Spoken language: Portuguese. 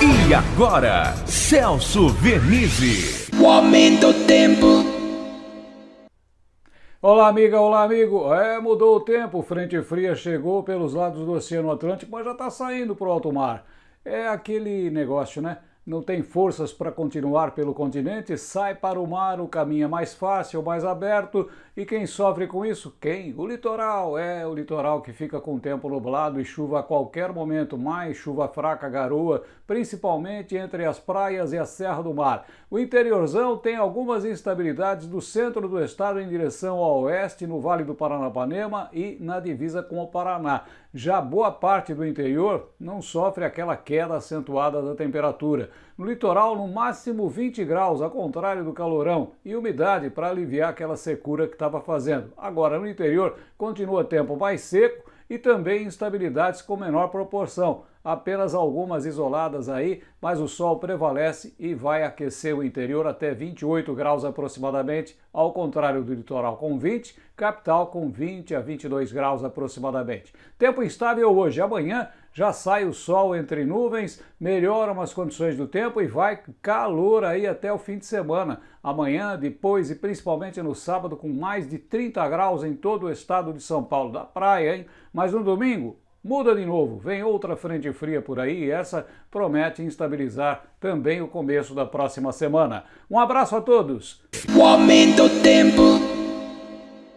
E agora, Celso Vernizzi. O aumento do tempo. Olá, amiga, olá, amigo. É, mudou o tempo, frente fria chegou pelos lados do Oceano Atlântico, mas já está saindo para o alto mar. É aquele negócio, né? Não tem forças para continuar pelo continente, sai para o mar, o caminho é mais fácil, mais aberto, e quem sofre com isso? Quem? O litoral, é o litoral que fica com o tempo nublado e chuva a qualquer momento, mais chuva fraca, garoa, principalmente entre as praias e a Serra do Mar. O interiorzão tem algumas instabilidades do centro do estado em direção ao oeste, no Vale do Paranapanema e na divisa com o Paraná. Já boa parte do interior não sofre aquela queda acentuada da temperatura. No litoral, no máximo 20 graus, ao contrário do calorão, e umidade para aliviar aquela secura que estava fazendo. Agora, no interior, continua tempo mais seco e também instabilidades com menor proporção. Apenas algumas isoladas aí, mas o sol prevalece e vai aquecer o interior até 28 graus aproximadamente, ao contrário do litoral com 20, capital com 20 a 22 graus aproximadamente. Tempo instável hoje, amanhã já sai o sol entre nuvens, melhoram as condições do tempo e vai calor aí até o fim de semana. Amanhã, depois e principalmente no sábado com mais de 30 graus em todo o estado de São Paulo, da praia, hein? Mas no domingo, Muda de novo, vem outra frente fria por aí e essa promete instabilizar também o começo da próxima semana. Um abraço a todos! O aumento tempo.